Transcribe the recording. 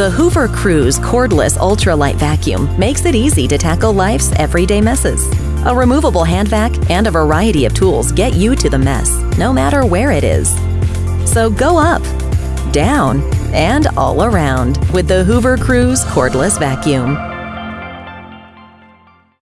The Hoover Cruise cordless ultralight vacuum makes it easy to tackle life's everyday messes. A removable hand vac and a variety of tools get you to the mess, no matter where it is. So go up, down, and all around with the Hoover Cruise cordless vacuum.